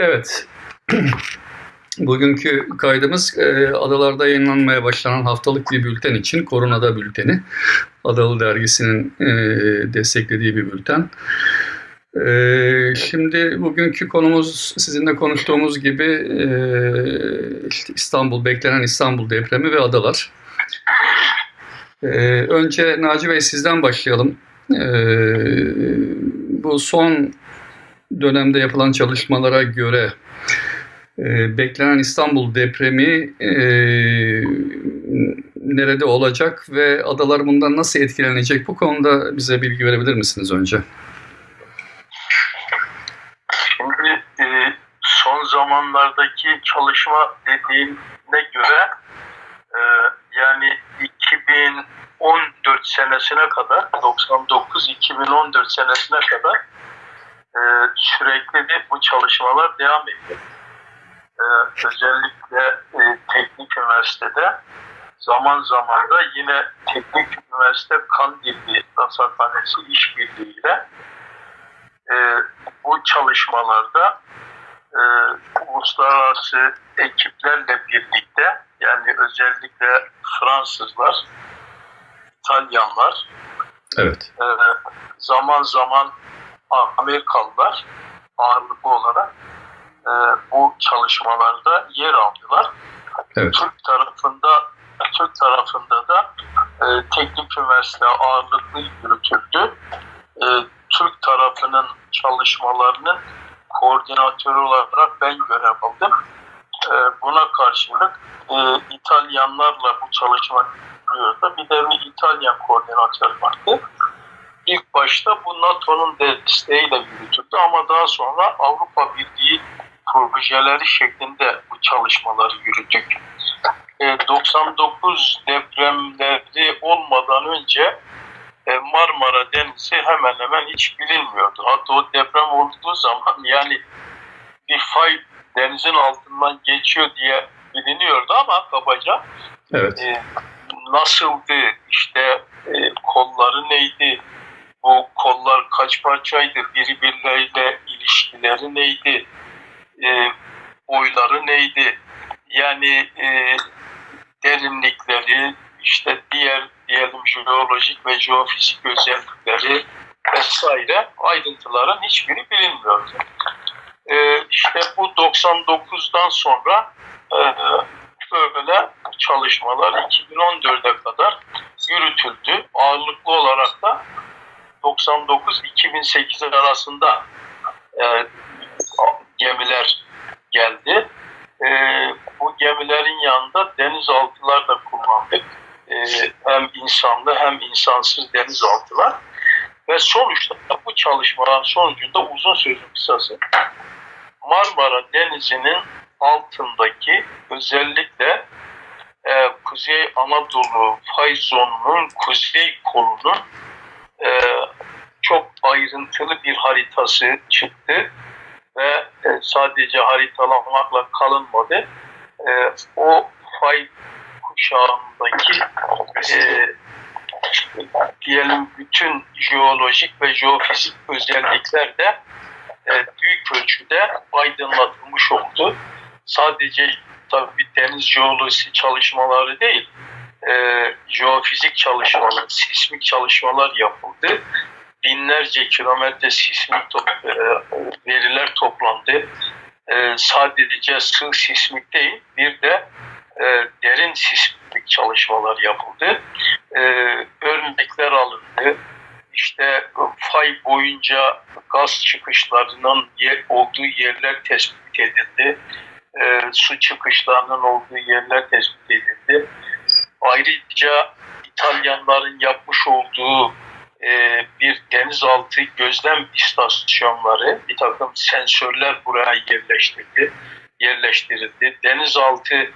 Evet. Bugünkü kaydımız e, adalarda yayınlanmaya başlanan haftalık bir bülten için Koronada Bülteni. Adalı Dergisi'nin e, desteklediği bir bülten. E, şimdi bugünkü konumuz sizinle konuştuğumuz gibi işte İstanbul, beklenen İstanbul depremi ve adalar. Önce Naci Bey sizden başlayalım. Bu son dönemde yapılan çalışmalara göre e, beklenen İstanbul depremi e, nerede olacak ve adalar bundan nasıl etkilenecek? Bu konuda bize bilgi verebilir misiniz önce? Şimdi e, son zamanlardaki çalışma dediğine göre e, yani 2014 senesine kadar 99-2014 senesine kadar e, sürekli de bu çalışmalar devam ediyor. E, özellikle e, teknik üniversitede zaman zaman da yine teknik üniversite Kandilli Rasathanesi işbirliğiyle e, bu çalışmalarda e, uluslararası ekiplerle birlikte yani özellikle Fransızlar, İtalyanlar, evet. e, zaman zaman Amerikalılar ağırlıklı olarak e, bu çalışmalarda yer aldılar. Evet. Türk tarafında Türk tarafında da e, teknik üniversite ağırlıklı yürütüldü. E, Türk tarafının çalışmalarının koordinatörü olarak ben görev aldım. E, buna karşılık e, İtalyanlarla bu çalışma yürüyordu. Bir de bir İtalyan koordinatör vardı. İlk başta bu NATO'nun desteğiyle yürütüldü ama daha sonra Avrupa Birliği projeleri şeklinde bu çalışmaları yürüttük. E, 99 depremleri olmadan önce e, Marmara Denizi hemen hemen hiç bilinmiyordu. Hatta o deprem olduğu zaman yani bir fay denizin altından geçiyor diye biliniyordu ama kabaca Evet. e, nasıldı, işte e, kolları neydi, bu kollar kaç parçaydı, birbirleriyle ilişkileri neydi, e, boyları neydi, yani e, derinlikleri, işte diğer diyelim jeolojik ve jeofizik özellikleri vesaire ayrıntıların hiçbiri bilinmiyordu. E, işte bu 99'dan sonra e, böyle çalışmalar 2014'e kadar yürütüldü. Ağırlıklı olarak da 99-2008 arasında e, gemiler geldi. E, bu gemilerin yanında denizaltılar da kullandık. E, hem insanlı hem insansız denizaltılar. Ve sonuçta bu çalışmaların sonucunda uzun sözün kısası Marmara Denizi'nin altındaki özellikle e, Kuzey Anadolu fay zonunun kuzey kolunun e, çok ayrıntılı bir haritası çıktı ve e, sadece haritalamakla kalınmadı. E, o fay kuşağındaki e, diyelim bütün jeolojik ve jeofizik özellikler de e, büyük ölçüde aydınlatılmış oldu. Sadece tabii deniz jeolojisi çalışmaları değil, e, jeofizik çalışmalar, sismik çalışmalar yapıldı. Binlerce kilometre sismik top, e, veriler toplandı. E, sadece sığ sismik değil, bir de e, derin sismik çalışmalar yapıldı. E, örnekler alındı. İşte fay boyunca gaz çıkışlarının yer, olduğu yerler tespit edildi. E, su çıkışlarının olduğu yerler tespit edildi. Ayrıca İtalyanların yapmış olduğu e, bir denizaltı gözlem istasyonları, bir takım sensörler buraya yerleştirildi. yerleştirildi. Denizaltı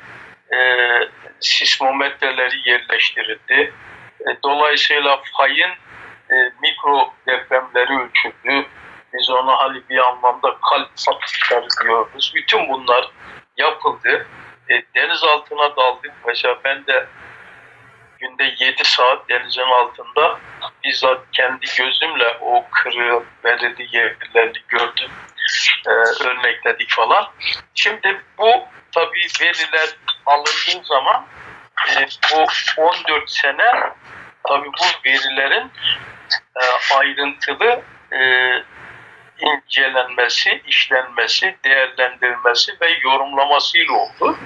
e, sismometreleri yerleştirildi. E, dolayısıyla fayın e, mikro depremleri ölçüldü. Biz ona hani bir anlamda kalp satışları diyoruz. Bütün bunlar yapıldı. E, deniz altına daldık. Mesela ben de günde 7 saat denizin altında bizzat kendi gözümle o kırığı belirli yerlerini gördüm. Ee, örnekledik falan. Şimdi bu tabii veriler alındığı zaman e, bu 14 sene tabii bu verilerin e, ayrıntılı e, incelenmesi, işlenmesi, değerlendirilmesi ve yorumlamasıyla oldu.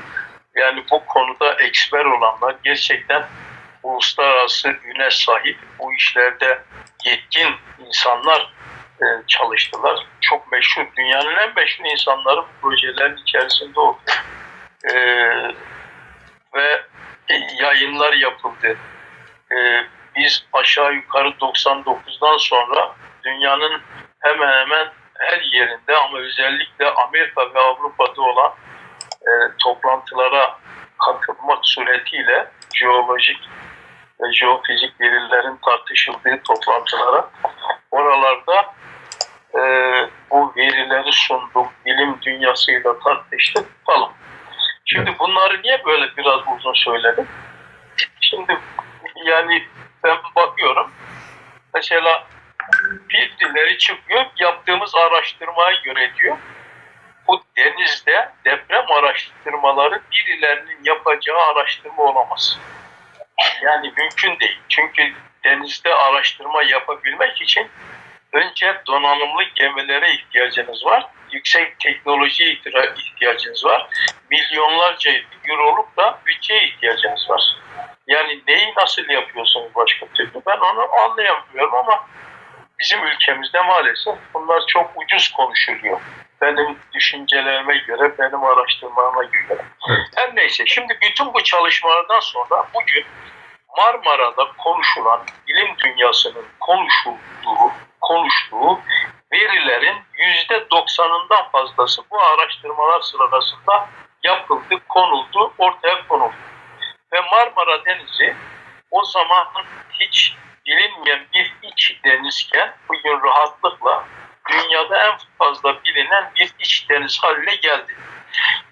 Yani bu konuda eksper olanlar gerçekten uluslararası üne sahip bu işlerde yetkin insanlar e, çalıştılar. Çok meşhur, dünyanın en meşhur insanları bu projelerin içerisinde oldu. E, ve yayınlar yapıldı. E, biz aşağı yukarı 99'dan sonra dünyanın hemen hemen her yerinde ama özellikle Amerika ve Avrupa'da olan e, toplantılara katılmak suretiyle jeolojik ve jeofizik verilerin tartışıldığı toplantılara oralarda e, bu verileri sunduk, bilim dünyasıyla tartıştık falan. Şimdi bunları niye böyle biraz uzun söyledim? Şimdi yani ben bakıyorum mesela birileri çıkıyor yaptığımız araştırmaya göre diyor bu denizde deprem araştırmaları birilerinin yapacağı araştırma olamaz. Yani mümkün değil. Çünkü denizde araştırma yapabilmek için önce donanımlı gemilere ihtiyacınız var. Yüksek teknolojiye ihtiyacınız var. Milyonlarca euroluk da bütçeye ihtiyacınız var. Yani neyi nasıl yapıyorsunuz başka türlü? Ben onu anlayamıyorum ama bizim ülkemizde maalesef bunlar çok ucuz konuşuluyor. Benim düşüncelerime göre, benim araştırmama göre. Evet. Her neyse şimdi bütün bu çalışmalardan sonra bugün Marmara'da konuşulan bilim dünyasının konuşulduğu, konuştuğu verilerin yüzde doksanından fazlası bu araştırmalar sırasında yapıldı, konuldu, ortaya konuldu. Ve Marmara Denizi o zaman hiç bilinmeyen bir iç denizken bugün rahatlıkla dünyada en fazla bilinen bir iç deniz haline geldi.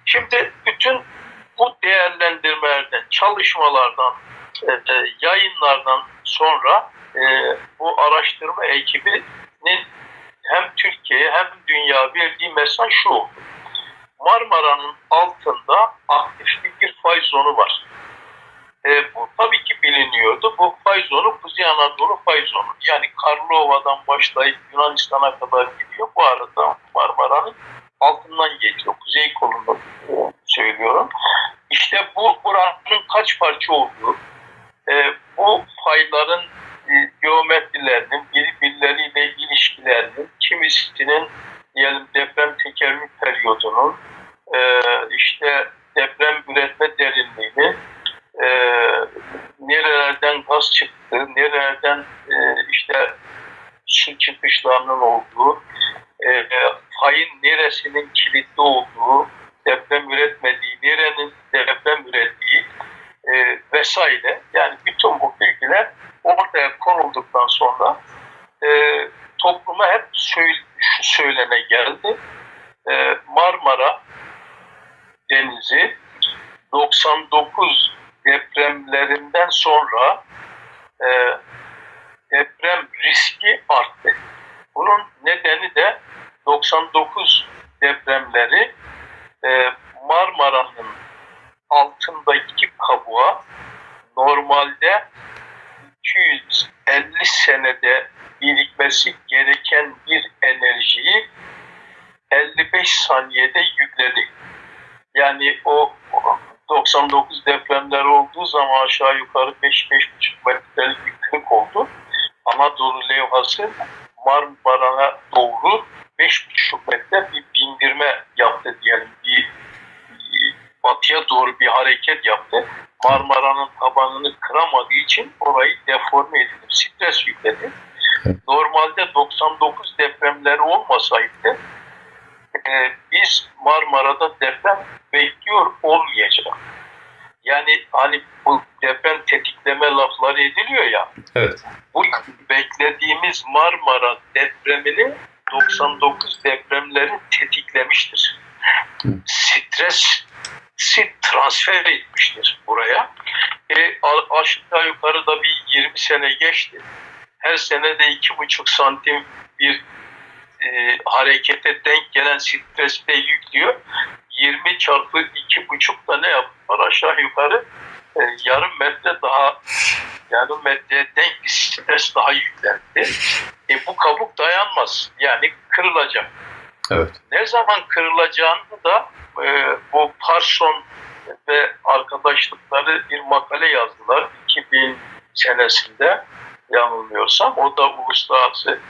Şimdi bütün bu değerlendirmelerden, çalışmalardan, e, e, yayınlardan sonra e, bu araştırma ekibinin hem Türkiye'ye hem dünya verdiği mesaj şu. Marmara'nın altında aktif bir fay zonu var. E, bu tabii ki biliniyordu. Bu fay zonu Kuzey Anadolu fay zonu. Yani Karlova'dan başlayıp Yunanistan'a kadar gidiyor. Bu arada Marmara'nın altından geçiyor. Kuzey kolunu söylüyorum. İşte bu buranın kaç parça olduğu, e, bu fayların e, geometrilerinin birbirleriyle ilişkilerinin, kimisinin diyelim deprem tekerrür periyodunun, e, işte deprem üretme derinliğini, e, nerelerden gaz çıktı, nerelerden e, işte su çıkışlarının olduğu, e, fayın neresinin kilitli olduğu, deprem üretmediği, nerenin deprem ürettiği e, vesaire. Yani bütün bu bilgiler ortaya konulduktan sonra e, topluma hep söyle, şu söylene geldi. E, Marmara Denizi 99 depremlerinden sonra e, deprem riski arttı. Bunun nedeni de 99 depremleri e, Marmara'nın altındaki kabuğa normalde 250 senede birikmesi gereken bir enerjiyi 55 saniyede yükledi. Yani o 99 depremler olduğu zaman aşağı yukarı 5-5,5 metrelik bir kırık oldu. Anadolu levhası Marmara'na doğru 5,5 metre bir bindirme yaptı diyelim. Bir, bir batıya doğru bir hareket yaptı. Marmara'nın tabanını kıramadığı için orayı deforme edildi, stres yükledi. Normalde 99 depremleri olmasaydı e, biz Marmara'da deprem bekliyor olmayacak. Yani hani bu deprem tetikleme lafları ediliyor ya. Evet. Bu beklediğimiz Marmara depremini 99 depremleri tetiklemiştir. Stres transfer etmiştir buraya. E, aşağı yukarı da bir 20 sene geçti. Her sene de 2,5 santim bir e, harekete denk gelen stresi de yüklüyor. 20 çarpı 2,5 da ne yapar? Aşağı yukarı e, yarım metre daha yarım metreye denk bir stres daha yüklendi. E, bu kabuk dayanmaz. Yani kırılacak. Evet. Ne zaman kırılacağını da e, bu Parson ve arkadaşlıkları bir makale yazdılar 2000 senesinde yanılmıyorsam. O da uluslararası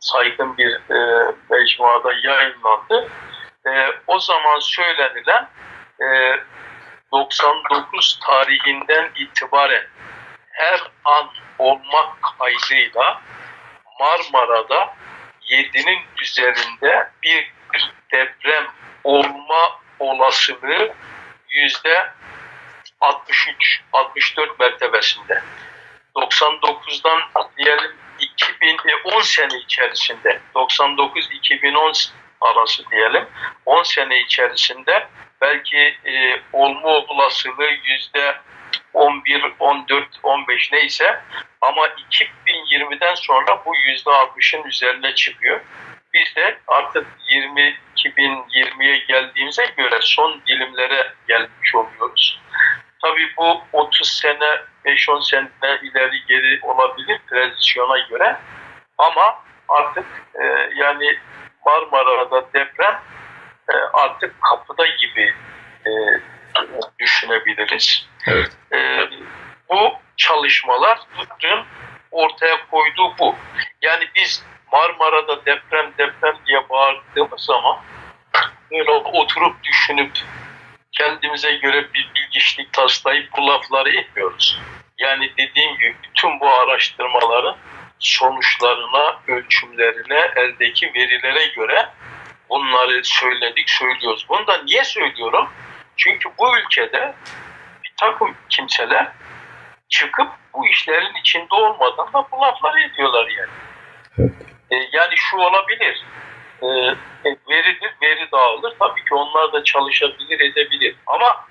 saygın bir e, mecmuada yayınlandı. E, o zaman söylenilen e, 99 tarihinden itibaren her an olmak kaydıyla Marmara'da 7'nin üzerinde bir deprem olma olasılığı yüzde 63 64 mertebesinde. 99'dan diyelim 2010 sene içerisinde 99-2010 arası diyelim 10 sene içerisinde belki e, olma olasılığı yüzde 11, 14, 15 neyse ama 2020'den sonra bu yüzde 60'ın üzerine çıkıyor. Biz de artık 20 2020'ye geldiğimize göre son dilimlere gelmiş oluyoruz. Tabii bu 30 sene, 5-10 sene ileri geri olabilir transisyona göre. Ama artık e, yani Marmara'da deprem e, artık kapıda gibi e, düşünebiliriz. Evet. E, bu çalışmaların ortaya koyduğu bu. Yani biz Marmara'da deprem deprem diye bağırdığımız zaman böyle oturup düşünüp kendimize göre bir bilgiçlik taslayıp bu lafları etmiyoruz. Yani dediğim gibi bütün bu araştırmaların sonuçlarına, ölçümlerine, eldeki verilere göre bunları söyledik, söylüyoruz. Bunu da niye söylüyorum? Çünkü bu ülkede bir takım kimseler çıkıp bu işlerin içinde olmadan da bu lafları ediyorlar yani. E, yani şu olabilir. E, veridir, veri dağılır. Tabii ki onlar da çalışabilir, edebilir. Ama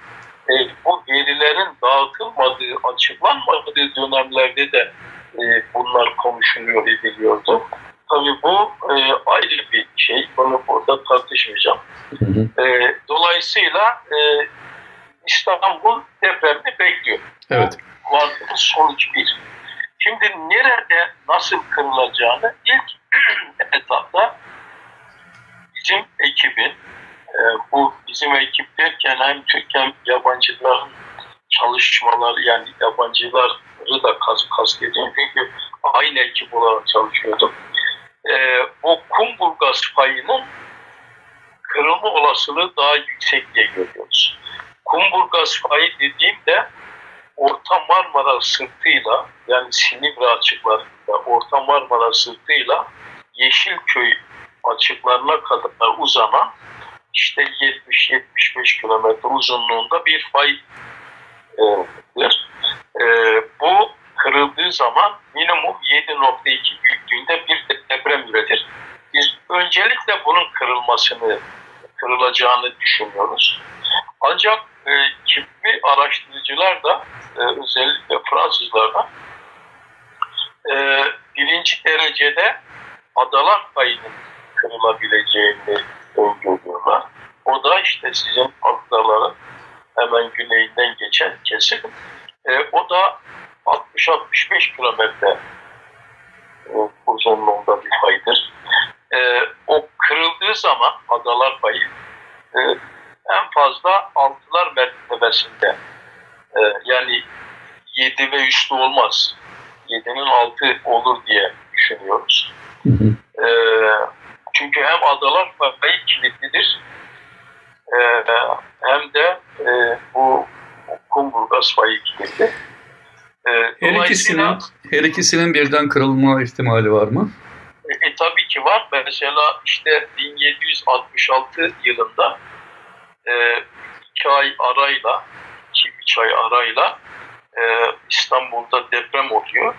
e, bu verilerin dağıtılmadığı, açıklanmadığı dönemlerde de e, bunlar konuşuluyor, ediliyordu. Tabii bu e, ayrı bir şey. Bunu burada tartışmayacağım. Hı hı. E, dolayısıyla e, İstanbul depremini bekliyor. Evet. Vardığımız sonuç bir. Şimdi nerede nasıl kırılacağını ilk etapta bizim ekibin, e, bu bizim ekip derken hem Türk hem yabancıların çalışmaları yani yabancıları da kas, kastediyorum çünkü aynı ekip olarak çalışıyorduk. E, bu Kumburgaz payının kırılma olasılığı daha yüksek diye görüyoruz. Kumburgaz payı dediğimde Orta Marmara sırtıyla yani Silivri açıklarında Orta Marmara sırtıyla Yeşilköy açıklarına kadar uzanan işte 70-75 kilometre uzunluğunda bir faydır. E, bu kırıldığı zaman minimum 7.2 büyüklüğünde bir deprem üretir. Biz öncelikle bunun kırılmasını, kırılacağını düşünüyoruz. Ancak e, kimi araştırıcılar da e, özellikle Fransızlar da e, birinci derecede adalar payının kırılabileceğini öngörüyorlar. O da işte sizin adaların hemen güneyinden geçen kesim. E, o da 60-65 kilometre e, uzunluğunda bir faydır. E, o kırıldığı zaman adalar payı e, en fazla altılar mertebesinde e, yani 7 ve üstü olmaz. 7'nin altı olur diye düşünüyoruz. Hı hı. E, çünkü hem adalar payı kilitlidir e, hem de e, bu kumburgaz payı kilitli. E, Her ikisinin, her ikisinin birden kırılma ihtimali var mı? E, tabii ki var. Mesela işte 1766 yılında e, iki ay arayla, iki üç ay arayla e, İstanbul'da deprem oluyor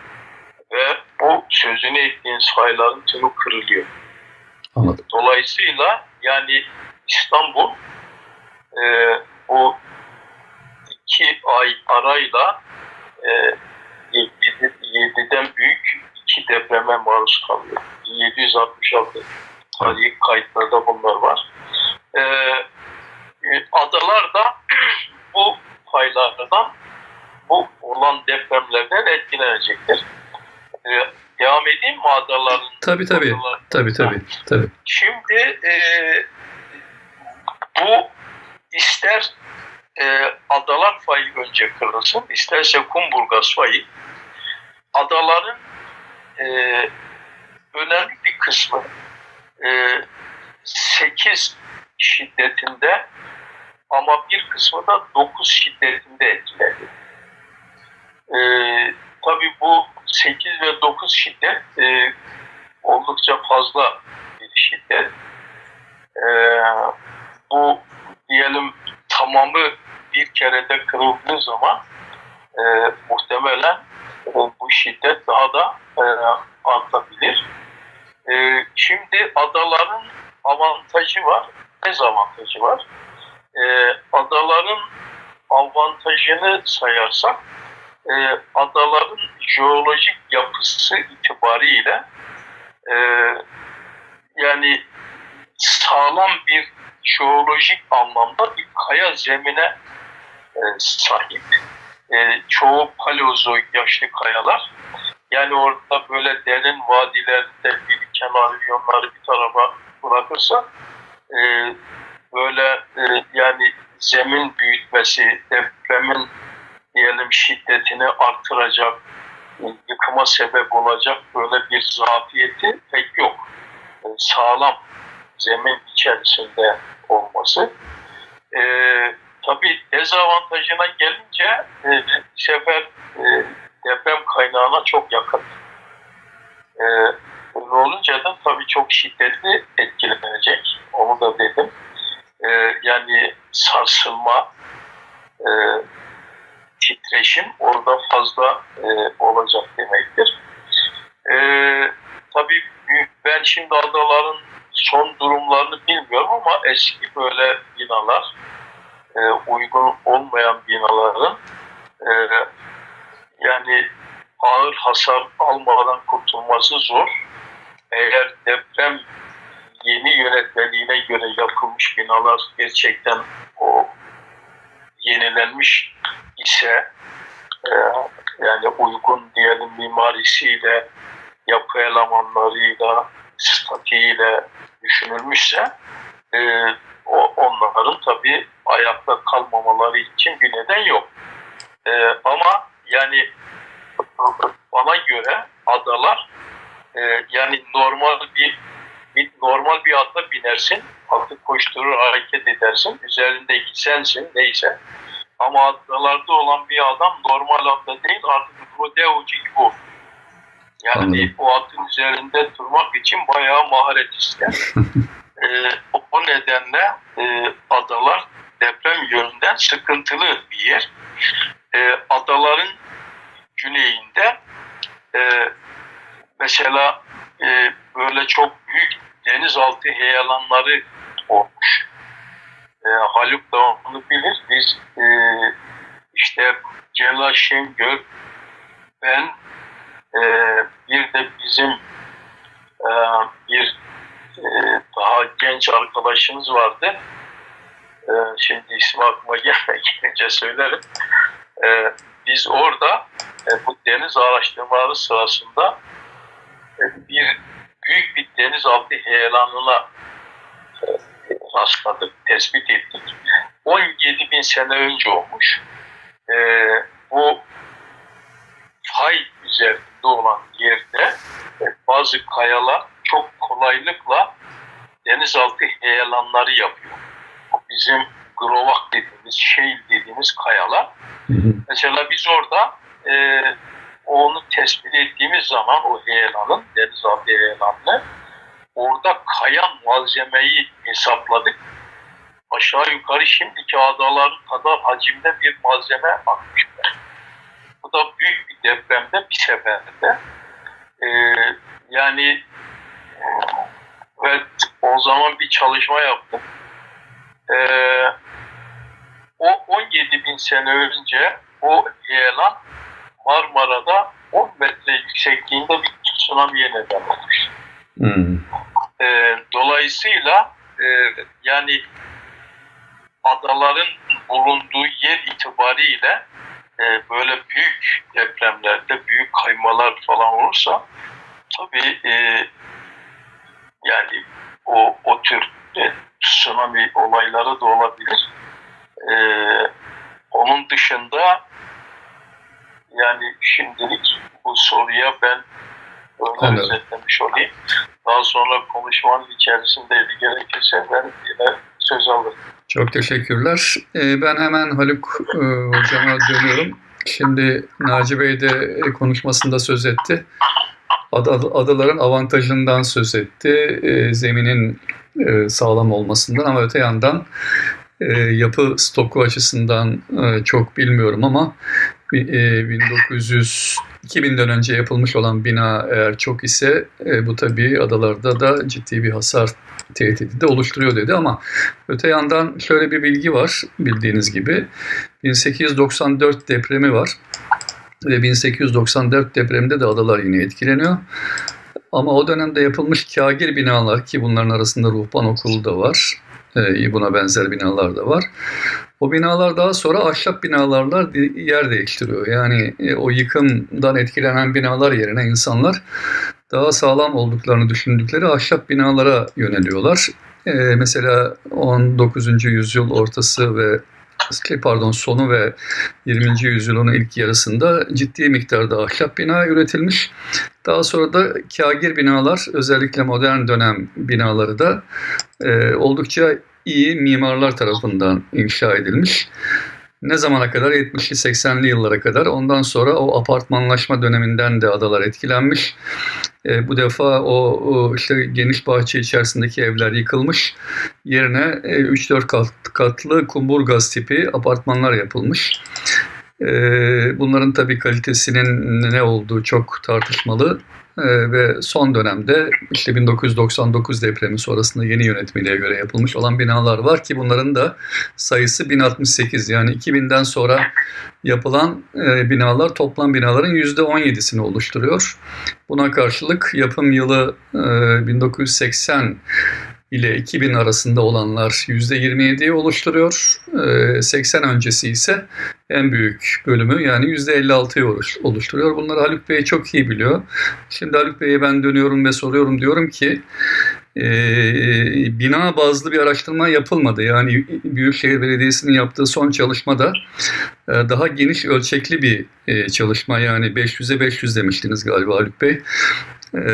ve bu sözünü ettiğiniz fayların tümü kırılıyor. Anladım. Dolayısıyla yani İstanbul e, bu iki ay arayla e, 7'den büyük iki depreme maruz kalıyor. 766 tarihi kayıtlarda bunlar var. E, e, adalar da bu paylardan bu olan depremlerden etkilenecektir. E, devam edeyim mi adaların? Tabii tabii. adalar- Tabii tabii. tabii. Şimdi e, bu ister e, adalar fayı önce kırılsın, isterse Kumburgaz fayı adaların e, önemli bir kısmı e, 8 şiddetinde ama bir kısmı da 9 şiddetinde etkiledi. E, tabii bu 8 ve 9 şiddet e, oldukça fazla bir şiddet. Ee, bu diyelim tamamı bir kerede kırıldığı zaman e, muhtemelen e, bu şiddet daha da e, artabilir. E, şimdi adaların avantajı var, dezavantajı var. E, adaların avantajını sayarsak e, adaların jeolojik yapısı itibariyle e, yani sağlam bir jeolojik anlamda bir kaya zemine e, sahip. E, çoğu paleozoik yaşlı kayalar. Yani orada böyle derin vadilerde biriken alüvyonları bir tarafa bırakırsa e, böyle e, yani zemin büyütmesi, depremin diyelim şiddetini artıracak, yıkıma sebep olacak böyle bir zafiyeti pek yok. E, Sağlam zemin içerisinde olması. E, tabii dezavantajına gelince e, sefer e, deprem kaynağına çok yakın. E, öyle olunca da tabii çok şiddetli etkilenecek. Onu da dedim. E, yani sarsılma, e, titreşim orada fazla e, olacak demektir. E, tabii ben şimdi adaların son durumlarını bilmiyorum ama eski böyle binalar, e, uygun olmayan binaların e, yani ağır hasar almadan kurtulması zor. Eğer deprem yeni yönetmeliğine göre yapılmış binalar gerçekten o yenilenmiş ise e, yani uygun diyelim mimarisiyle, yapı elemanlarıyla, statiğiyle düşünülmüşse e, o onların tabii ayakta kalmamaları için bir neden yok. E, ama yani bana göre adalar e, yani normal bir, bir normal bir ata binersin, atı koşturur hareket edersin, üzerindeki sensin neyse. Ama adalarda olan bir adam normal atta değil artık rodeocu gibi olur. Yani Anladım. o atın üzerinde durmak için bayağı maharet ister. Ee, o nedenle e, adalar deprem yönünden sıkıntılı bir yer. Ee, adaların güneyinde e, mesela e, böyle çok büyük denizaltı heyelanları olmuş. E, Haluk da onu bilir. Biz e, işte Celal Şengör, ben e, bir de bizim e, bir e, daha genç arkadaşımız vardı. E, şimdi ismi aklıma gelmeyince söylerim. E, biz orada e, bu deniz araştırmaları sırasında e, bir büyük bir denizaltı heyelanına e, rastladık, tespit ettik. 17 bin sene önce olmuş. E, bu fay üzerinde olan yerde e, bazı kayalar çok kolaylıkla denizaltı heyelanları yapıyor. Bu bizim grovak dediğimiz, şey dediğimiz kayalar. Mesela biz orada e, onu tespit ettiğimiz zaman o heyelanın, denizaltı heyelanını orada kayan malzemeyi hesapladık. Aşağı yukarı şimdiki adalar kadar hacimde bir malzeme atmışlar. Bu da büyük bir depremde bir seferde. E, yani e, evet o zaman bir çalışma yaptım. E, o 17 bin sene önce o heyelan Marmara'da 10 metre yüksekliğinde bir tsunami'ye neden olmuş. Hmm. E, dolayısıyla e, yani adaların bulunduğu yer itibariyle e, böyle büyük depremlerde büyük kaymalar falan olursa tabii e, yani o, o tür e, tsunami olayları da olabilir. E, onun dışında yani şimdilik bu soruya ben öyle Anladım. özetlemiş olayım. Daha sonra konuşmanın içerisinde gerekirse ben yine söz alırım. Çok teşekkürler. Ee, Ben hemen Haluk e, hocama dönüyorum. Şimdi Naci Bey de konuşmasında söz etti. Ada- Adaların avantajından söz etti. E, Zeminin e, sağlam olmasından ama öte yandan e, yapı stoku açısından e, çok bilmiyorum ama bi- e, 1900 2000'den önce yapılmış olan bina eğer çok ise e, bu tabii adalarda da ciddi bir hasar tehdidi de oluşturuyor dedi ama öte yandan şöyle bir bilgi var bildiğiniz gibi 1894 depremi var ve 1894 depreminde de adalar yine etkileniyor. Ama o dönemde yapılmış kagir binalar ki bunların arasında ruhban okulu da var. e, buna benzer binalar da var. O binalar daha sonra ahşap binalarla yer değiştiriyor. Yani e, o yıkımdan etkilenen binalar yerine insanlar daha sağlam olduklarını düşündükleri ahşap binalara yöneliyorlar. E, mesela 19. yüzyıl ortası ve pardon sonu ve 20. yüzyılın ilk yarısında ciddi miktarda ahşap bina üretilmiş. Daha sonra da kagir binalar özellikle modern dönem binaları da e, oldukça iyi mimarlar tarafından inşa edilmiş. Ne zamana kadar? 70'li 80'li yıllara kadar. Ondan sonra o apartmanlaşma döneminden de adalar etkilenmiş. E, bu defa o, o işte geniş bahçe içerisindeki evler yıkılmış. Yerine e, 3-4 kat, katlı kumburgaz tipi apartmanlar yapılmış. E, bunların tabii kalitesinin ne olduğu çok tartışmalı. E, ve son dönemde işte 1999 depremi sonrasında yeni yönetmeliğe göre yapılmış olan binalar var ki bunların da sayısı 1068 yani 2000'den sonra yapılan e, binalar toplam binaların %17'sini oluşturuyor. Buna karşılık yapım yılı e, 1980 ile 2000 arasında olanlar %27'yi oluşturuyor. E, 80 öncesi ise en büyük bölümü yani %56'yı oluş- oluşturuyor. Bunları Haluk Bey çok iyi biliyor. Şimdi Haluk Bey'e ben dönüyorum ve soruyorum diyorum ki e, bina bazlı bir araştırma yapılmadı. Yani Büyükşehir Belediyesi'nin yaptığı son çalışmada e, daha geniş ölçekli bir e, çalışma yani 500'e 500 demiştiniz galiba Haluk Bey. E,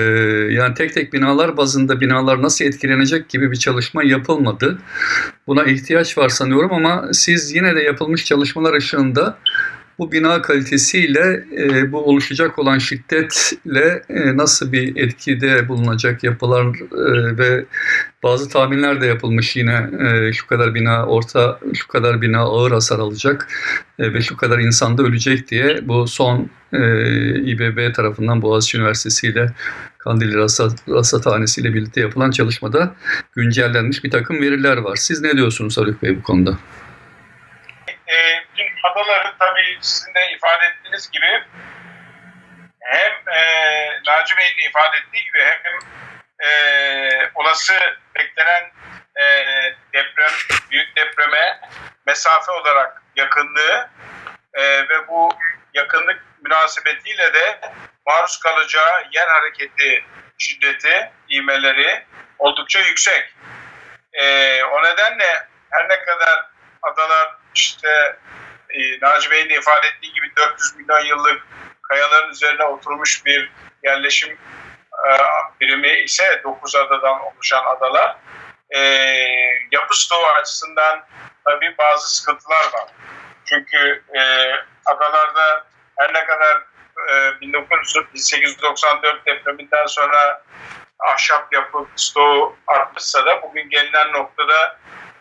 yani tek tek binalar bazında binalar nasıl etkilenecek gibi bir çalışma yapılmadı. Buna ihtiyaç var sanıyorum ama siz yine de yapılmış çalışmalar ışığında bu bina kalitesiyle e, bu oluşacak olan şiddetle e, nasıl bir etkide bulunacak yapılar e, ve bazı tahminler de yapılmış yine e, şu kadar bina orta şu kadar bina ağır hasar alacak e, ve şu kadar insan da ölecek diye bu son e, İBB tarafından Boğaziçi Üniversitesi ile Kandilli Rasat, Rasathanesi ile birlikte yapılan çalışmada güncellenmiş bir takım veriler var. Siz ne diyorsunuz Haluk Bey bu konuda? E, dün adaları tabii sizin de ifade ettiğiniz gibi hem e, Naci Bey'in de ifade ettiği gibi hem e, olası beklenen e, deprem, büyük depreme mesafe olarak yakınlığı e, ve bu yakınlık münasebetiyle de maruz kalacağı yer hareketi şiddeti, ivmeleri oldukça yüksek. E, o nedenle her ne kadar adalar işte e, Naci Bey'in de ifade ettiği gibi 400 milyon yıllık kayaların üzerine oturmuş bir yerleşim e, birimi ise 9 adadan oluşan adalar e, yapı stoğu açısından tabii bazı sıkıntılar var. Çünkü e, adalarda her ne kadar e, 1894 depreminden sonra ahşap yapı stoğu artmışsa da bugün gelinen noktada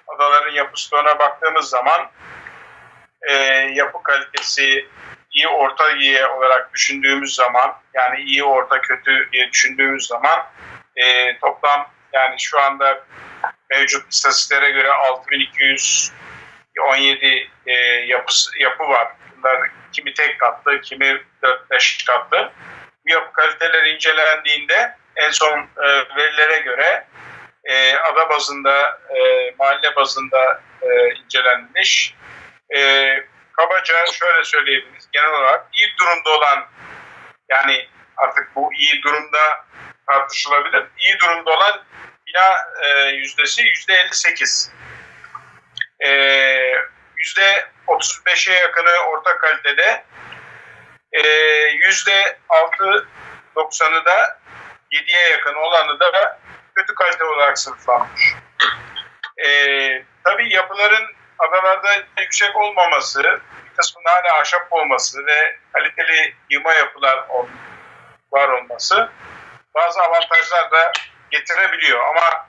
adaların yapı stoğuna baktığımız zaman e, yapı kalitesi iyi orta iyi olarak düşündüğümüz zaman yani iyi orta kötü diye düşündüğümüz zaman e, toplam yani şu anda mevcut istatistiklere göre 6217 e, yapı, yapı var. bunlar kimi tek katlı, kimi 4-5 katlı. Bu yapı kaliteleri incelendiğinde en son e, verilere göre e, ada bazında, e, mahalle bazında e, incelenmiş. E, kabaca şöyle söyleyebiliriz. Genel olarak iyi durumda olan yani artık bu iyi durumda tartışılabilir. İyi durumda olan bina e, yüzdesi yüzde 58. E, yüzde 35'e yakını orta kalitede. E, yüzde 6-90'ı da 7'ye yakın olanı da kötü kalite olarak sınıflanmış. E, tabii yapıların adalarda yüksek olmaması, bir kısmında hala ahşap olması ve kaliteli yığma yapılar var olması bazı avantajlar da getirebiliyor. Ama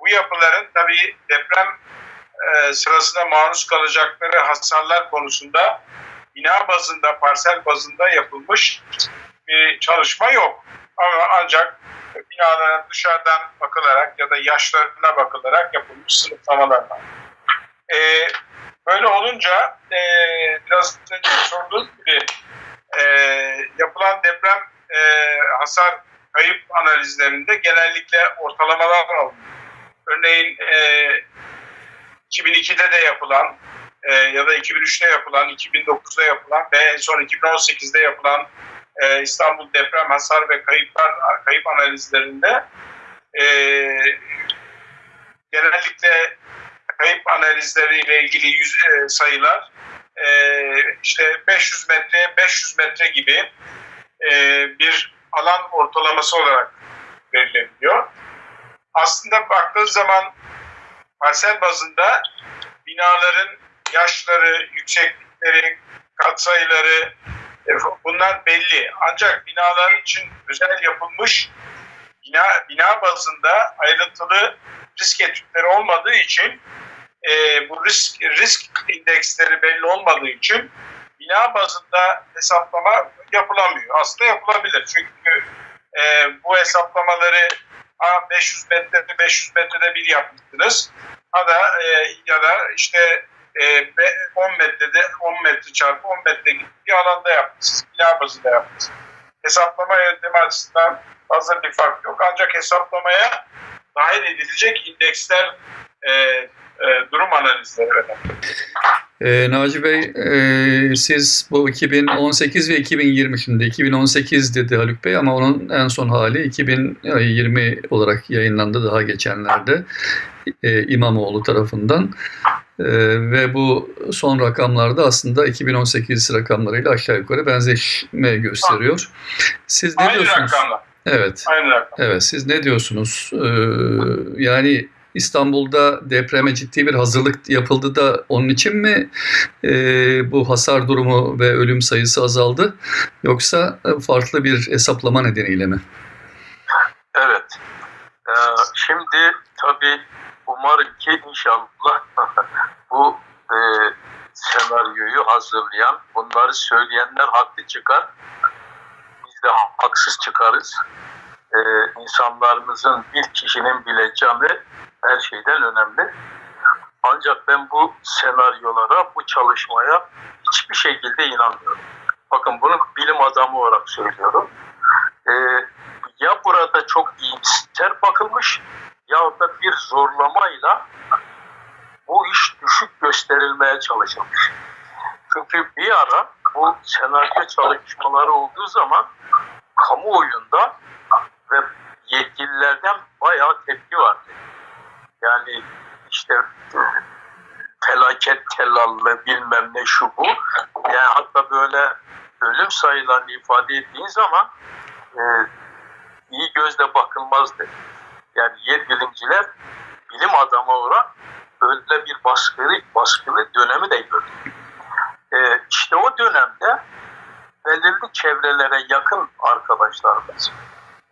bu yapıların tabii deprem e, sırasında maruz kalacakları hasarlar konusunda bina bazında, parsel bazında yapılmış bir çalışma yok. Ama ancak binaların dışarıdan bakılarak ya da yaşlarına bakılarak yapılmış sınıflamalar var. E, böyle olunca e, biraz önce sorduğum gibi e, yapılan deprem e, hasar kayıp analizlerinde genellikle ortalamalar alınıyor. Örneğin e, 2002'de de yapılan e, ya da 2003'te yapılan, 2009'da yapılan ve en son 2018'de yapılan e, İstanbul deprem hasar ve kayıplar kayıp analizlerinde e, genellikle kayıp analizleriyle ilgili yüz, e, sayılar e, işte 500 metre 500 metre gibi e, bir alan ortalaması olarak verilebiliyor. Aslında baktığı zaman parsel bazında binaların yaşları, yükseklikleri, katsayıları e, bunlar belli. Ancak binalar için özel yapılmış bina, bina bazında ayrıntılı risk etütleri olmadığı için e, bu risk risk indeksleri belli olmadığı için bina bazında hesaplama yapılamıyor. Aslında yapılabilir çünkü e, bu hesaplamaları ha 500 metrede 500 metrede bir yapmışsınız ha da e, ya da işte e, 10 metrede 10 metre çarpı 10 metre gibi bir alanda yapmışsınız. Bina bazında yapmışsınız. Hesaplama yöntemi açısından fazla bir fark yok. Ancak hesaplamaya dahil edilecek indeksler e, e, durum analizleri önemli. E, Naci Bey, e, siz bu 2018 ve 2020 şimdi 2018 dedi Haluk Bey ama onun en son hali 2020 olarak yayınlandı daha geçenlerde e, İmamoğlu tarafından. E, ve bu son rakamlarda aslında 2018 rakamlarıyla aşağı yukarı benzeşme gösteriyor. Siz ne Aynı diyorsunuz? rakamlar. Evet. Aynı rakam. Evet, siz ne diyorsunuz? Ee, yani İstanbul'da depreme ciddi bir hazırlık yapıldı da onun için mi e, bu hasar durumu ve ölüm sayısı azaldı? Yoksa farklı bir hesaplama nedeniyle mi? Evet. Ee, şimdi tabii umarım ki inşallah bu e, senaryoyu hazırlayan, bunları söyleyenler haklı çıkar. Biz de haksız çıkarız. Ee, insanlarımızın bir kişinin bileceği her şeyden önemli. Ancak ben bu senaryolara, bu çalışmaya hiçbir şekilde inanmıyorum. Bakın bunu bilim adamı olarak söylüyorum. Ee, ya burada çok iyimser bakılmış ya da bir zorlamayla bu iş düşük gösterilmeye çalışılmış. Çünkü bir ara bu senaryo çalışmaları olduğu zaman kamuoyunda ve yetkililerden bayağı tepki vardı. Yani işte felaket tellallı bilmem ne şu bu. Yani hatta böyle ölüm sayılarını ifade ettiğin zaman e, iyi gözle bakılmazdı. Yani yer bilimciler bilim adamı olarak öyle bir baskılı, baskılı dönemi de gördü. E, işte o dönemde belirli çevrelere yakın arkadaşlarımız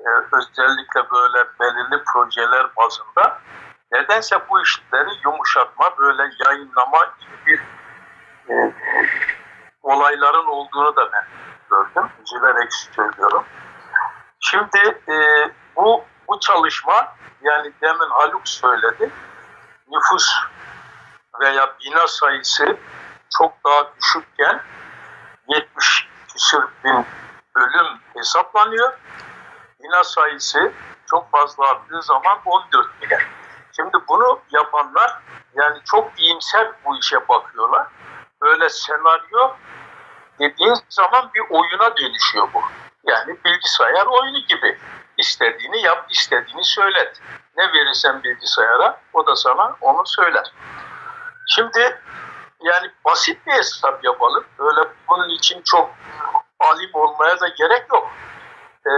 e, özellikle böyle belirli projeler bazında nedense bu işleri yumuşatma, böyle yayınlama gibi bir e, olayların olduğunu da ben gördüm. Üzülerek söylüyorum. Şimdi e, bu bu çalışma yani demin Haluk söyledi nüfus veya bina sayısı çok daha düşükken 70 küsür bin ölüm hesaplanıyor. Bina sayısı çok fazla arttığı zaman 14 bine. Şimdi bunu yapanlar yani çok iyimser bu işe bakıyorlar. Böyle senaryo dediğin zaman bir oyuna dönüşüyor bu. Yani bilgisayar oyunu gibi. İstediğini yap, istediğini söylet. Ne verirsen bilgisayara o da sana onu söyler. Şimdi yani basit bir hesap yapalım. Öyle bunun için çok alim olmaya da gerek yok. Ee,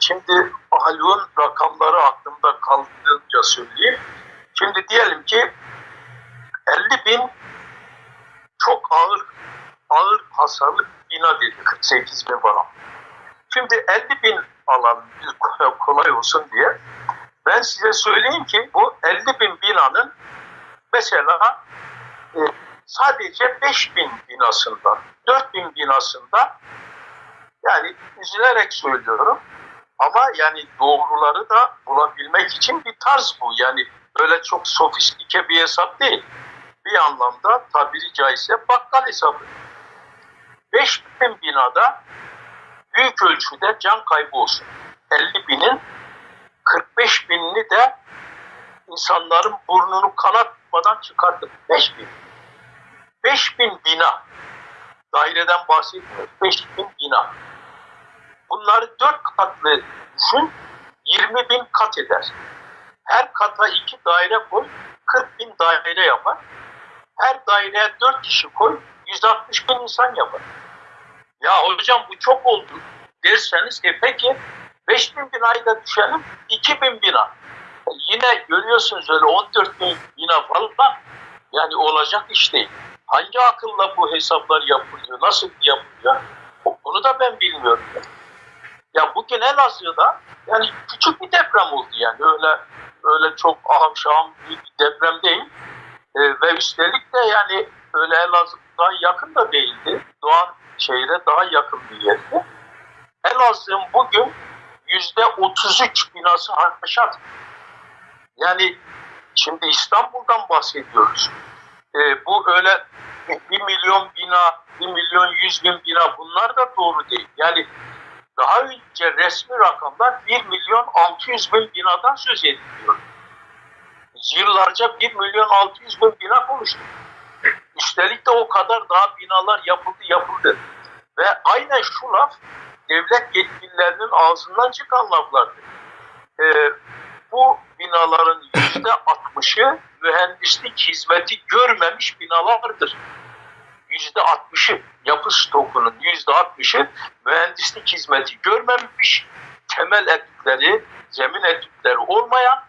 şimdi Haluk'un rakamları aklımda kaldığınca söyleyeyim. Şimdi diyelim ki 50 bin çok ağır ağır hasarlı bina dedi 48 bin falan. Şimdi 50 bin alalım kolay olsun diye. Ben size söyleyeyim ki bu 50 bin binanın mesela e, sadece 5 bin binasında, 4 bin binasında yani üzülerek söylüyorum ama yani doğruları da bulabilmek için bir tarz bu. Yani böyle çok sofistike bir hesap değil. Bir anlamda tabiri caizse bakkal hesabı. 5 bin binada büyük ölçüde can kaybı olsun. 50 binin 45 binini de insanların burnunu kanatmadan çıkardık. 5 bin. 5 bin bina. Daireden bahsetmiyoruz. 5 bin bina. Bunları 4 katlı düşün. 20 bin kat eder. Her kata 2 daire koy. 40 bin daire yapar. Her daireye 4 kişi koy. 160 bin insan yapar. Ya hocam bu çok oldu derseniz e peki 5 bin binayı da düşelim 2 bin bina. Yine görüyorsunuz öyle 14 bin bina falan yani olacak iş değil. Hangi akılla bu hesaplar yapılıyor, nasıl yapılıyor onu da ben bilmiyorum. Ya bugün Elazığ'da yani küçük bir deprem oldu yani öyle öyle çok aham şaham bir deprem değil. E, ve üstelik de yani öyle Elazığ'dan yakın da değildi. Doğan şehre daha yakın bir yerdi. Elazığ'ın bugün yüzde 33 binası haşat. Yani şimdi İstanbul'dan bahsediyoruz. Ee, bu öyle bir milyon bina, bir milyon yüz bin bina bunlar da doğru değil. Yani daha önce resmi rakamlar 1 milyon 600 bin binadan söz ediliyor. Yıllarca 1 milyon 600 bin bina konuştuk. Üstelik de o kadar daha binalar yapıldı yapıldı. Ve aynen şu laf devlet yetkililerinin ağzından çıkan laflardı. Ee, bu binaların yüzde altmışı mühendislik hizmeti görmemiş binalardır. Yüzde altmışı yapı stokunun yüzde altmışı mühendislik hizmeti görmemiş, temel etütleri, zemin etütleri olmayan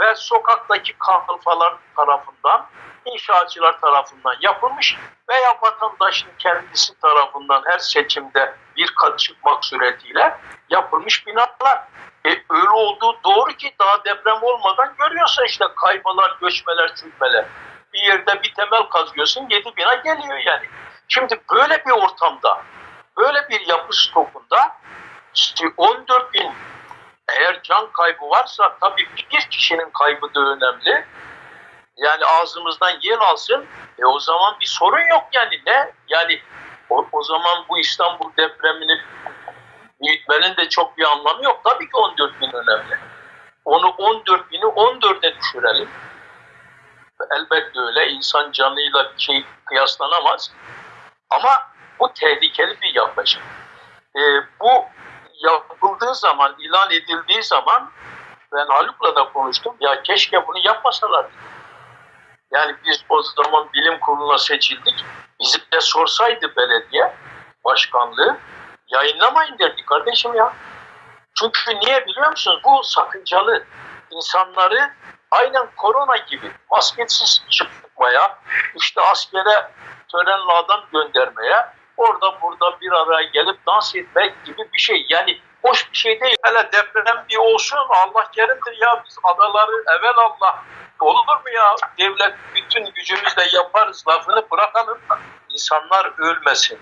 ve sokaktaki kalfalar tarafından, inşaatçılar tarafından yapılmış veya vatandaşın kendisi tarafından her seçimde bir kat çıkmak suretiyle yapılmış binalar. E, öyle olduğu doğru ki daha deprem olmadan görüyorsun işte kaymalar, göçmeler, çürümeler. Bir yerde bir temel kazıyorsun, yedi bina geliyor yani. Şimdi böyle bir ortamda, böyle bir yapı stokunda işte 14 bin eğer can kaybı varsa tabii bir kişinin kaybı da önemli. Yani ağzımızdan yer alsın. E o zaman bir sorun yok yani ne? Yani o, o zaman bu İstanbul depremini büyütmenin de çok bir anlamı yok. Tabii ki 14 bin önemli. Onu 14 bini 14'e düşürelim. Elbette öyle. insan canıyla bir şey kıyaslanamaz. Ama bu tehlikeli bir yaklaşım. E, bu yapıldığı zaman, ilan edildiği zaman ben Haluk'la da konuştum. Ya keşke bunu yapmasalardı. Yani biz o zaman bilim kuruluna seçildik. Bizi de sorsaydı belediye başkanlığı yayınlamayın derdi kardeşim ya. Çünkü niye biliyor musunuz? Bu sakıncalı. insanları aynen korona gibi maskesiz çıkmaya, işte askere törenle adam göndermeye, orada burada bir araya gelip dans etmek gibi bir şey. Yani hoş bir şey değil. Hele deprem bir olsun Allah kerimdir ya biz adaları evvel Allah olur mu ya devlet bütün gücümüzle yaparız lafını bırakalım. İnsanlar ölmesin.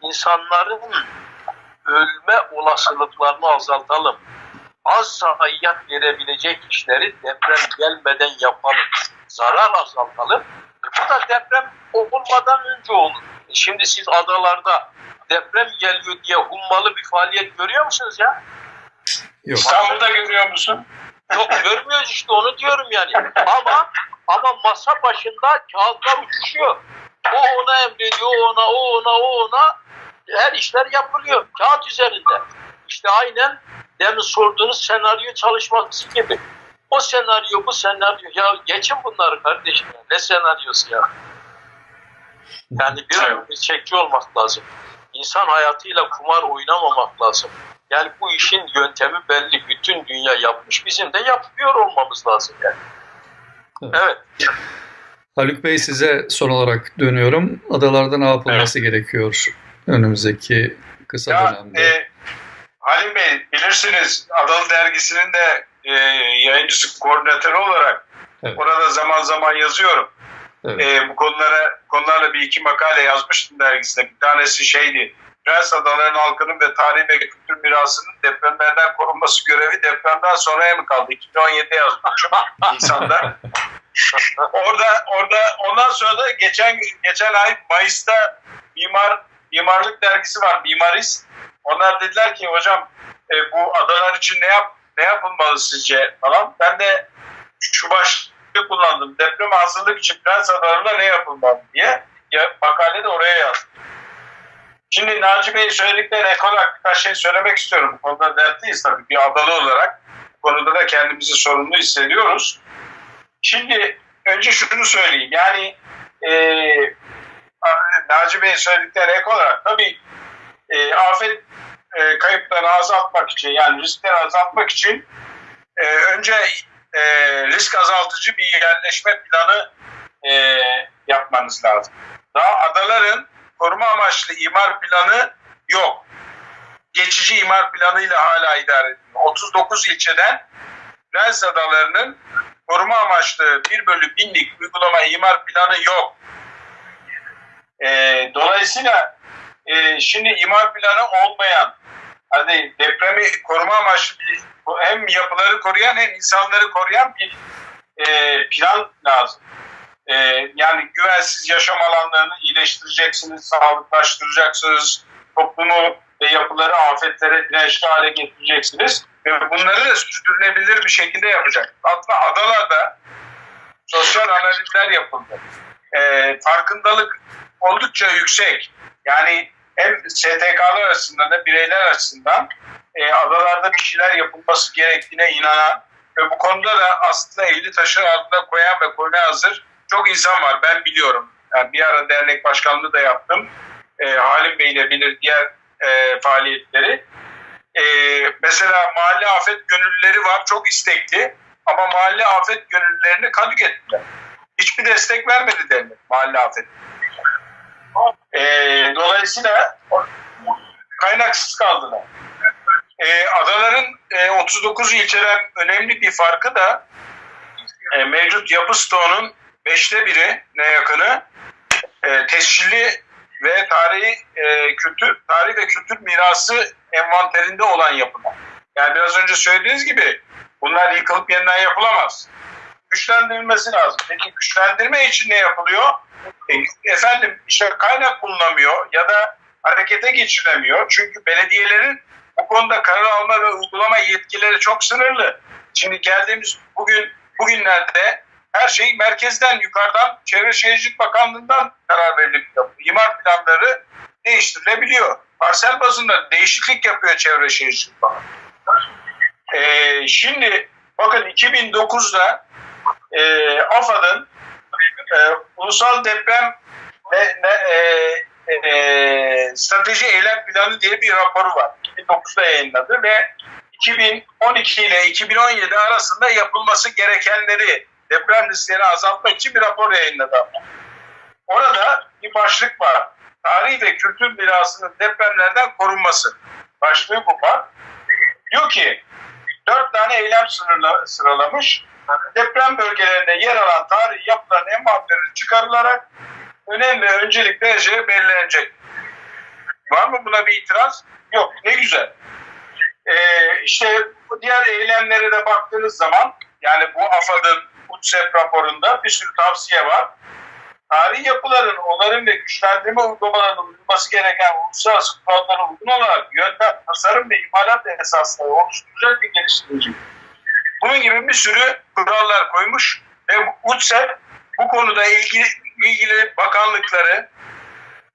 İnsanların ölme olasılıklarını azaltalım. Az zayiat verebilecek işleri deprem gelmeden yapalım. Zarar azaltalım. Bu da deprem olmadan önce olur. Şimdi siz adalarda deprem geliyor diye hummalı bir faaliyet görüyor musunuz ya? Yok. İstanbul'da görüyor musun? Yok görmüyoruz işte onu diyorum yani. Ama ama masa başında kağıtlar uçuşuyor. O ona emrediyor, o ona, o ona, o ona. Her işler yapılıyor kağıt üzerinde. İşte aynen demin sorduğunuz senaryo çalışması gibi. O senaryo, bu senaryo. Ya geçin bunları kardeşim. ya. Ne senaryosu ya? Yani bir gerçekçi olmak lazım. İnsan hayatıyla kumar oynamamak lazım. Yani bu işin yöntemi belli. Bütün dünya yapmış. Bizim de yapıyor olmamız lazım yani. Evet. Evet. Haluk Bey size son olarak dönüyorum. Adalarda ne yapılması gerekiyor önümüzdeki kısa Ya, dönemde? e, Halim Bey bilirsiniz Adalı Dergisi'nin de e, yayıncısı koordinatörü olarak Evet. orada zaman zaman yazıyorum. Evet. E, bu konulara konularla bir iki makale yazmıştım dergisinde. Bir tanesi şeydi. Prens Adaların halkının ve tarih ve kültür mirasının depremlerden korunması görevi depremden sonraya mı kaldı? 2017'de yazmışım Nisan'da. orada orada ondan sonra da geçen geçen ay Mayıs'ta mimar mimarlık dergisi var Mimarist. Onlar dediler ki hocam e, bu adalar için ne yap ne yapılmalı sizce falan. Ben de şu başlığı kullandım. Depreme hazırlık için Prens Adaları'nda ne yapılmalı diye. Ya, makale de oraya yazdım. Şimdi Naci Bey'in söylediklerine ek olarak birkaç şey söylemek istiyorum. Bu konuda dertliyiz tabii bir adalı olarak. Bu konuda da kendimizi sorumlu hissediyoruz. Şimdi önce şunu söyleyeyim. Yani e, Naci Bey'in söylediklerine ek olarak tabii e, afet e, kayıplarını azaltmak için yani riskleri azaltmak için e, önce e, risk azaltıcı bir yerleşme planı e, yapmanız lazım. Daha adaların koruma amaçlı imar planı yok. Geçici imar planıyla hala idare ediliyor. 39 ilçeden Prens Adaları'nın koruma amaçlı 1 bölü binlik uygulama imar planı yok. E, dolayısıyla e, şimdi imar planı olmayan hani depremi koruma amaçlı bir hem yapıları koruyan hem insanları koruyan bir e, plan lazım. E, yani güvensiz yaşam alanlarını iyileştireceksiniz, sağlıklaştıracaksınız, toplumu ve yapıları afetlere dirençli hale getireceksiniz ve bunları da sürdürülebilir bir şekilde yapacak. Hatta adalarda sosyal analizler yapıldı. E, farkındalık oldukça yüksek. Yani hem STK'lar açısından da bireyler açısından e, adalarda bir şeyler yapılması gerektiğine inanan ve bu konuda da aslında eli taşın altına koyan ve koymaya hazır çok insan var. Ben biliyorum. Yani bir ara dernek başkanlığı da yaptım. E, Halim Bey ile bilir diğer e, faaliyetleri. E, mesela mahalle afet gönüllüleri var. Çok istekli. Ama mahalle afet gönüllülerini kadük ettiler. Hiçbir destek vermedi dernek mahalle afet. E, dolayısıyla kaynaksız kaldılar. E, adaların e, 39 ilçeden önemli bir farkı da e, mevcut yapı stoğunun beşte biri ne yakını e, tescilli ve tarihi e, kültür tarih ve kültür mirası envanterinde olan yapılar. Yani biraz önce söylediğiniz gibi bunlar yıkılıp yeniden yapılamaz. Güçlendirilmesi lazım. Peki güçlendirme için ne yapılıyor? Efendim işte kaynak bulunamıyor ya da harekete geçirilemiyor. Çünkü belediyelerin bu konuda karar alma ve uygulama yetkileri çok sınırlı. Şimdi geldiğimiz bugün bugünlerde her şey merkezden yukarıdan Çevre Şehircilik Bakanlığı'ndan karar verilip imar planları değiştirilebiliyor. Parsel bazında değişiklik yapıyor Çevre Şehircilik Bakanlığı. Ee, şimdi bakın 2009'da e, AFAD'ın e, Ulusal Deprem ve e, e, Strateji Eylem Planı diye bir raporu var. 2009'da yayınladı ve 2012 ile 2017 arasında yapılması gerekenleri deprem risklerini azaltmak için bir rapor yayınladı. Orada bir başlık var. Tarih ve kültür mirasının depremlerden korunması. Başlığı bu var. Diyor ki dört tane eylem sıralamış. Deprem bölgelerinde yer alan tarihi yapıların envanterleri çıkarılarak önem ve öncelik derece belirlenecek. Var mı buna bir itiraz? Yok. Ne güzel. Ee, işte diğer eylemlere de baktığınız zaman yani bu AFAD'ın UTSEP raporunda bir sürü tavsiye var. tarihi yapıların, onarım ve güçlendirme uygulamalarının uyulması gereken uluslararası kurallara uygun olarak yöntem, tasarım ve imalat esasları oluşturacak ve geliştirecek. Bunun gibi bir sürü kurallar koymuş ve UTSEP bu konuda ilgili, ilgili bakanlıkları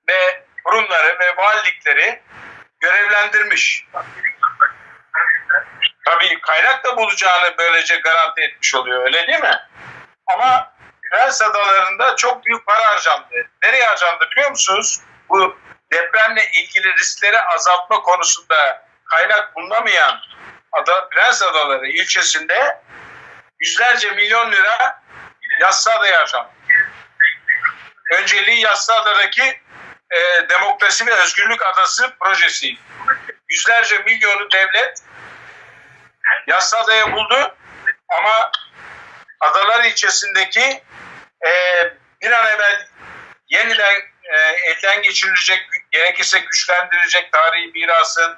ve kurumları ve valilikleri görevlendirmiş. Tabii kaynak da bulacağını böylece garanti etmiş oluyor öyle değil mi? Ama Prens Adaları'nda çok büyük para harcandı. Nereye harcandı biliyor musunuz? Bu depremle ilgili riskleri azaltma konusunda kaynak bulunamayan Ada, Prens Adaları ilçesinde yüzlerce milyon lira Yassıada'ya harcandı. Önceliği Yassıada'daki e, Demokrasi ve Özgürlük Adası projesi. Yüzlerce milyonu devlet Yassıada'ya buldu ama Adalar ilçesindeki e, bir an evvel yeniden e, elden geçirilecek, gerekirse güçlendirecek tarihi mirasın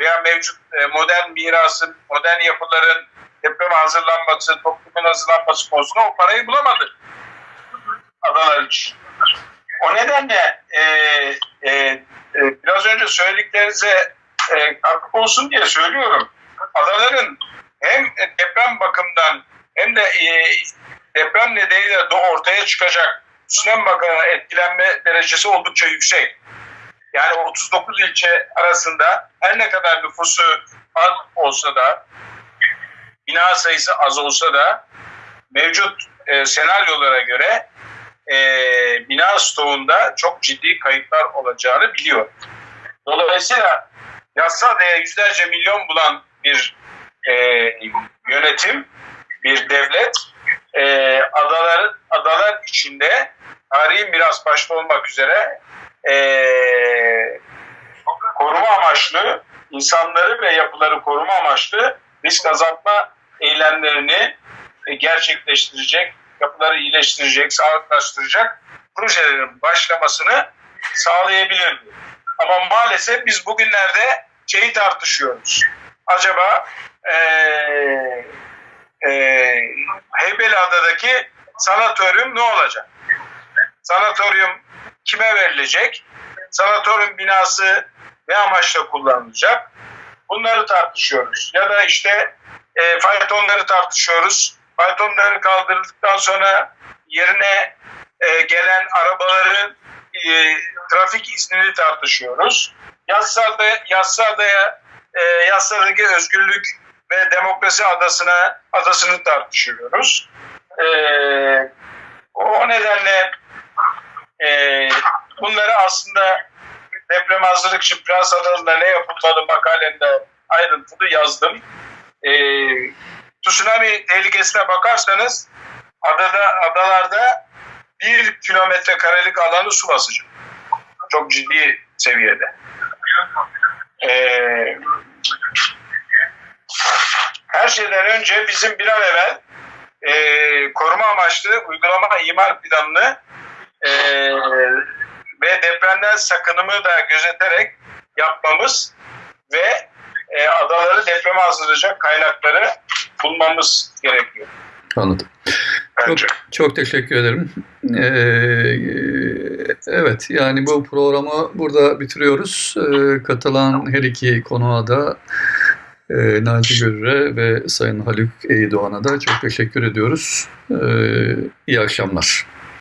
veya mevcut e, modern mirasın, modern yapıların depreme hazırlanması, toplumun hazırlanması konusunda o parayı bulamadı adalar için. O nedenle e, e, e, biraz önce söylediklerinize e, katkı olsun diye söylüyorum. Adaların hem deprem bakımından hem de e, deprem nedeniyle de ortaya çıkacak tsunami bakımından etkilenme derecesi oldukça yüksek. Yani 39 ilçe arasında her ne kadar nüfusu az olsa da bina sayısı az olsa da mevcut e, senaryolara göre e, bina stoğunda çok ciddi kayıplar olacağını biliyor. Dolayısıyla Yassıada'ya yüzlerce milyon bulan bir e, yönetim, bir devlet e, adalar, adalar içinde tarihi miras başta olmak üzere e, koruma amaçlı insanları ve yapıları koruma amaçlı risk azaltma eylemlerini e, gerçekleştirecek, yapıları iyileştirecek, sağlıklaştıracak projelerin başlamasını sağlayabilir. Ama maalesef biz bugünlerde şeyi tartışıyoruz. Acaba e, e, Heybeliada'daki sanatoryum ne olacak? Sanatoryum kime verilecek? Sanatoryum binası ne amaçla kullanılacak? Bunları tartışıyoruz. Ya da işte e, faytonları tartışıyoruz. Faytonları kaldırıldıktan sonra yerine e, gelen arabaların e, trafik iznini tartışıyoruz. Yassıada, Yassıada'ya e, Yassıada'daki özgürlük ve demokrasi adasına adasını tartışıyoruz. E, o nedenle e, bunları aslında deprem hazırlık için Prens Adaları'nda ne yapılmalı makalemde ayrıntılı yazdım. E, tsunami tehlikesine bakarsanız adada adalarda bir kilometre karelik alanı su basacak. Çok ciddi seviyede. Ee, her şeyden önce bizim bir an evvel e, koruma amaçlı uygulama imar planını e, ve depremden sakınımı da gözeterek yapmamız ve e, adaları depreme hazırlayacak kaynakları bulmamız gerekiyor. Anladım. Çok, Bence. çok teşekkür ederim. Ee, evet, yani bu programı burada bitiriyoruz. Ee, katılan her iki konuğa da e, Naci Görür'e ve Sayın Haluk Eydoğan'a da çok teşekkür ediyoruz. Ee, iyi akşamlar.